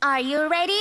Are you ready?